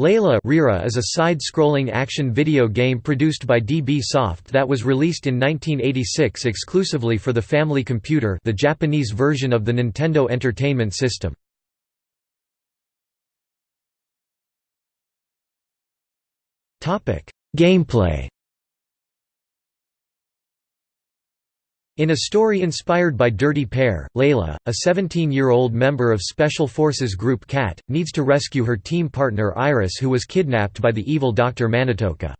Layla Reira is a side-scrolling action video game produced by DB Soft that was released in 1986 exclusively for the Family Computer the Japanese version of the Nintendo Entertainment System. Gameplay In a story inspired by Dirty Pair, Layla, a 17-year-old member of Special Forces Group CAT, needs to rescue her team partner Iris who was kidnapped by the evil Dr. Manitoka.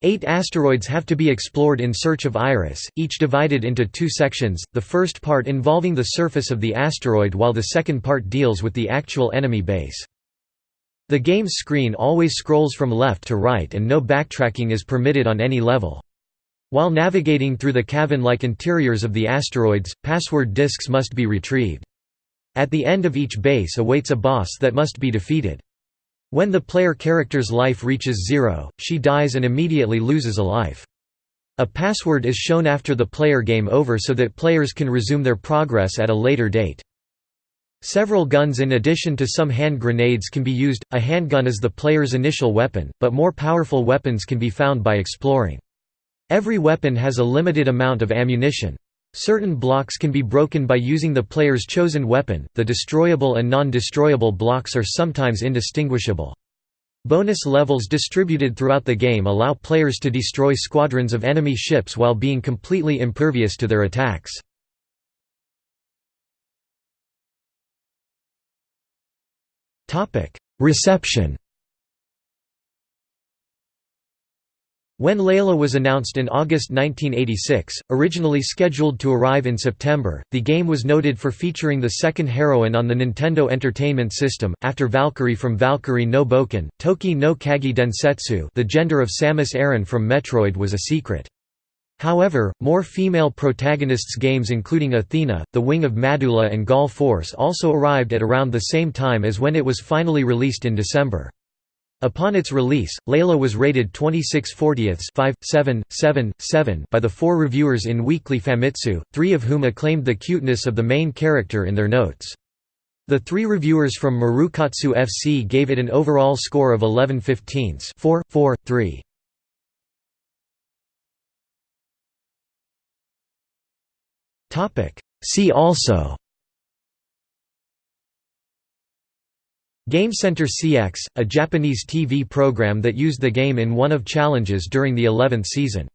Eight asteroids have to be explored in search of Iris, each divided into two sections, the first part involving the surface of the asteroid while the second part deals with the actual enemy base. The game's screen always scrolls from left to right and no backtracking is permitted on any level. While navigating through the cavern-like interiors of the asteroids, password disks must be retrieved. At the end of each base awaits a boss that must be defeated. When the player character's life reaches zero, she dies and immediately loses a life. A password is shown after the player game over so that players can resume their progress at a later date. Several guns in addition to some hand grenades can be used, a handgun is the player's initial weapon, but more powerful weapons can be found by exploring. Every weapon has a limited amount of ammunition. Certain blocks can be broken by using the player's chosen weapon, the destroyable and non-destroyable blocks are sometimes indistinguishable. Bonus levels distributed throughout the game allow players to destroy squadrons of enemy ships while being completely impervious to their attacks. Reception When Layla was announced in August 1986, originally scheduled to arrive in September, the game was noted for featuring the second heroine on the Nintendo Entertainment System, after Valkyrie from Valkyrie no Boken, Toki no Kagi Densetsu the gender of Samus Aran from Metroid was a secret. However, more female protagonists games including Athena, The Wing of Madoola and Gal Force also arrived at around the same time as when it was finally released in December. Upon its release, Layla was rated 26 40ths 5, 7, 7, 7 by the four reviewers in Weekly Famitsu, three of whom acclaimed the cuteness of the main character in their notes. The three reviewers from Marukatsu FC gave it an overall score of 11 15ths 4, 4, 3. See also Game Center CX, a Japanese TV program that used the game in one of challenges during the 11th season.